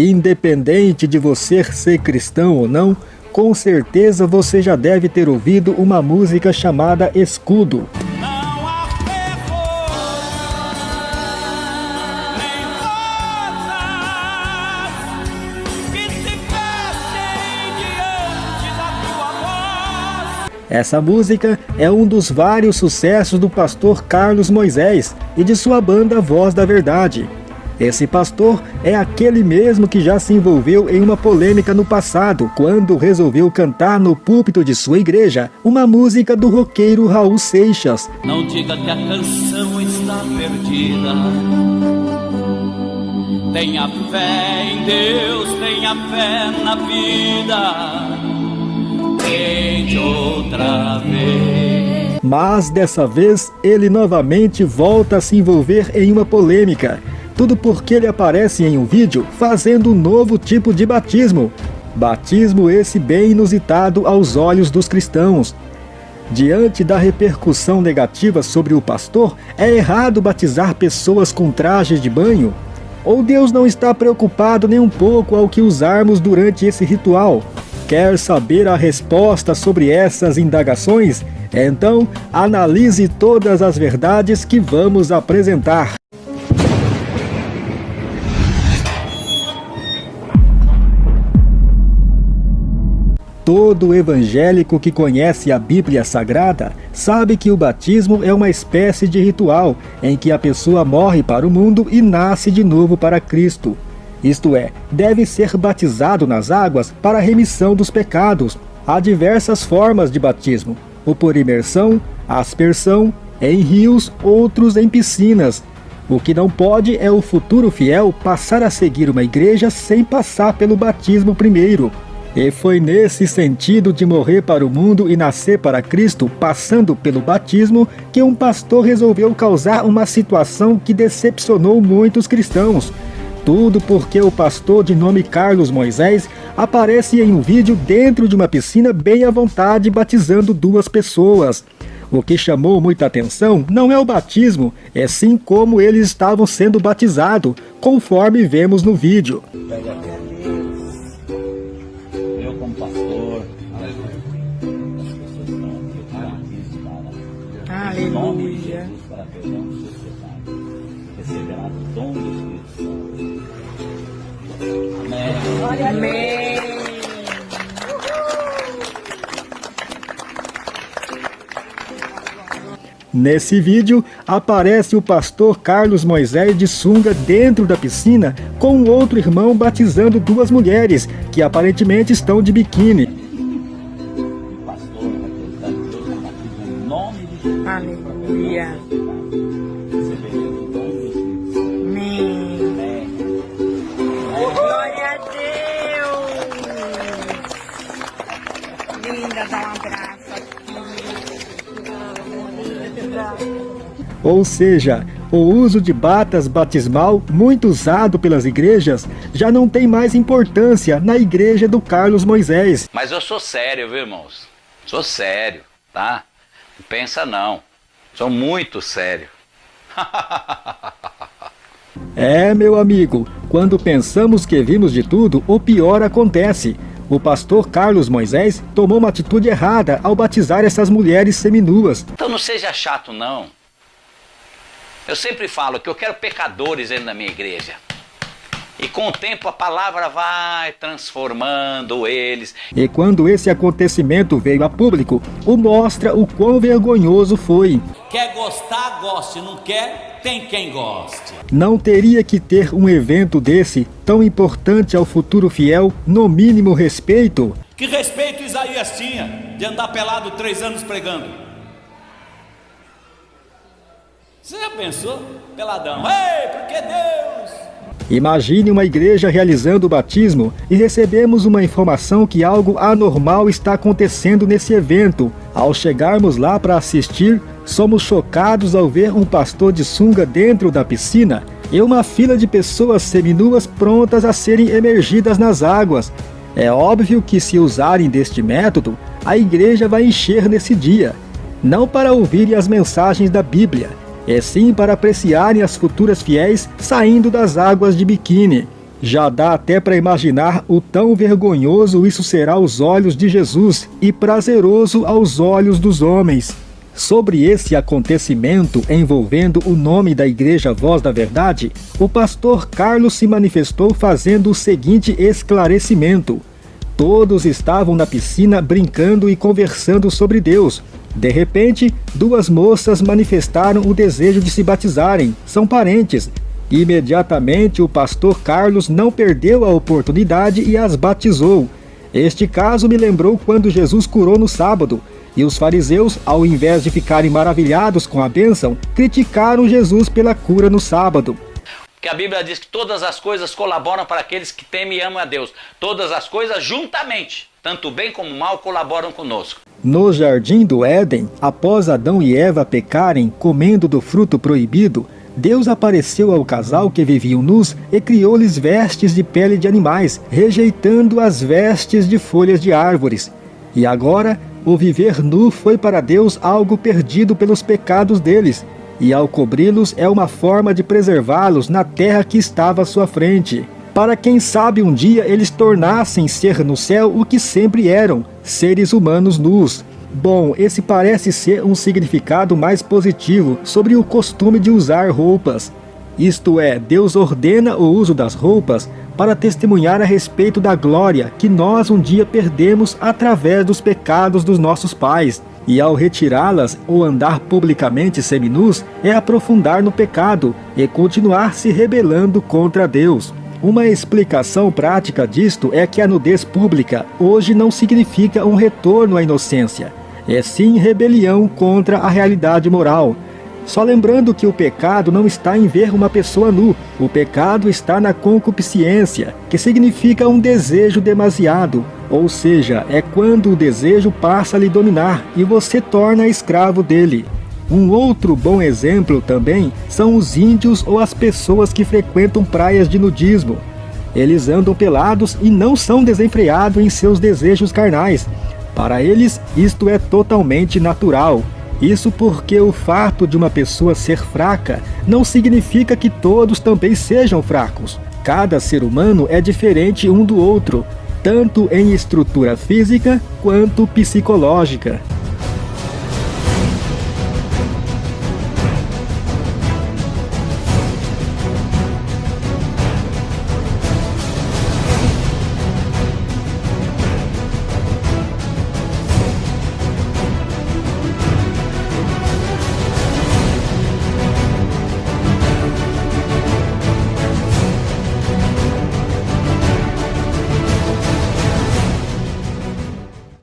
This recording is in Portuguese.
Independente de você ser cristão ou não, com certeza você já deve ter ouvido uma música chamada Escudo. Essa música é um dos vários sucessos do pastor Carlos Moisés e de sua banda Voz da Verdade. Esse pastor é aquele mesmo que já se envolveu em uma polêmica no passado, quando resolveu cantar no púlpito de sua igreja uma música do roqueiro Raul Seixas. Não diga que a canção está perdida. Tenha fé em Deus, tenha fé na vida outra vez. Mas dessa vez ele novamente volta a se envolver em uma polêmica. Tudo porque ele aparece em um vídeo fazendo um novo tipo de batismo. Batismo esse bem inusitado aos olhos dos cristãos. Diante da repercussão negativa sobre o pastor, é errado batizar pessoas com trajes de banho? Ou Deus não está preocupado nem um pouco ao que usarmos durante esse ritual? Quer saber a resposta sobre essas indagações? Então, analise todas as verdades que vamos apresentar. Todo evangélico que conhece a Bíblia Sagrada sabe que o batismo é uma espécie de ritual em que a pessoa morre para o mundo e nasce de novo para Cristo isto é, deve ser batizado nas águas para a remissão dos pecados. Há diversas formas de batismo, o por imersão, aspersão, em rios, outros em piscinas. O que não pode é o futuro fiel passar a seguir uma igreja sem passar pelo batismo primeiro. E foi nesse sentido de morrer para o mundo e nascer para Cristo, passando pelo batismo, que um pastor resolveu causar uma situação que decepcionou muitos cristãos. Tudo porque o pastor de nome Carlos Moisés aparece em um vídeo dentro de uma piscina bem à vontade batizando duas pessoas. O que chamou muita atenção não é o batismo, é sim como eles estavam sendo batizados, conforme vemos no vídeo. Aleluia. Receberá o dom do Espírito Santo. Amém. Nesse vídeo, aparece o pastor Carlos Moisés de sunga dentro da piscina com outro irmão batizando duas mulheres, que aparentemente estão de biquíni. Ou seja, o uso de batas batismal, muito usado pelas igrejas, já não tem mais importância na igreja do Carlos Moisés. Mas eu sou sério, viu irmãos? Sou sério, tá? Não pensa não. Sou muito sério. é, meu amigo, quando pensamos que vimos de tudo, o pior acontece. O pastor Carlos Moisés tomou uma atitude errada ao batizar essas mulheres seminuas. Então não seja chato não. Eu sempre falo que eu quero pecadores dentro da minha igreja. E com o tempo a palavra vai transformando eles. E quando esse acontecimento veio a público, o mostra o quão vergonhoso foi. Quer gostar, goste. Não quer, tem quem goste. Não teria que ter um evento desse, tão importante ao futuro fiel, no mínimo respeito? Que respeito Isaías tinha de andar pelado três anos pregando? Você já pensou? Peladão. Ei, porque Deus... Imagine uma igreja realizando o batismo e recebemos uma informação que algo anormal está acontecendo nesse evento. Ao chegarmos lá para assistir, somos chocados ao ver um pastor de sunga dentro da piscina e uma fila de pessoas seminuas prontas a serem emergidas nas águas. É óbvio que se usarem deste método, a igreja vai encher nesse dia, não para ouvirem as mensagens da Bíblia, é sim para apreciarem as futuras fiéis saindo das águas de biquíni. Já dá até para imaginar o tão vergonhoso isso será aos olhos de Jesus e prazeroso aos olhos dos homens. Sobre esse acontecimento envolvendo o nome da Igreja Voz da Verdade, o pastor Carlos se manifestou fazendo o seguinte esclarecimento. Todos estavam na piscina brincando e conversando sobre Deus. De repente, duas moças manifestaram o desejo de se batizarem. São parentes. Imediatamente, o pastor Carlos não perdeu a oportunidade e as batizou. Este caso me lembrou quando Jesus curou no sábado. E os fariseus, ao invés de ficarem maravilhados com a bênção, criticaram Jesus pela cura no sábado. Porque a Bíblia diz que todas as coisas colaboram para aqueles que temem e amam a Deus. Todas as coisas juntamente, tanto bem como mal, colaboram conosco. No jardim do Éden, após Adão e Eva pecarem comendo do fruto proibido, Deus apareceu ao casal que viviam nus e criou-lhes vestes de pele de animais, rejeitando as vestes de folhas de árvores. E agora o viver nu foi para Deus algo perdido pelos pecados deles, e ao cobri-los é uma forma de preservá-los na terra que estava à sua frente. Para quem sabe um dia eles tornassem ser no céu o que sempre eram, seres humanos nus. Bom, esse parece ser um significado mais positivo sobre o costume de usar roupas. Isto é, Deus ordena o uso das roupas para testemunhar a respeito da glória que nós um dia perdemos através dos pecados dos nossos pais. E ao retirá-las ou andar publicamente seminus, é aprofundar no pecado e continuar se rebelando contra Deus. Uma explicação prática disto é que a nudez pública hoje não significa um retorno à inocência, é sim rebelião contra a realidade moral, só lembrando que o pecado não está em ver uma pessoa nu, o pecado está na concupiscência, que significa um desejo demasiado, ou seja, é quando o desejo passa a lhe dominar e você torna escravo dele. Um outro bom exemplo também são os índios ou as pessoas que frequentam praias de nudismo. Eles andam pelados e não são desenfreados em seus desejos carnais. Para eles, isto é totalmente natural. Isso porque o fato de uma pessoa ser fraca não significa que todos também sejam fracos. Cada ser humano é diferente um do outro, tanto em estrutura física quanto psicológica.